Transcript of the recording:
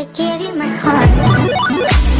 I gave you my heart.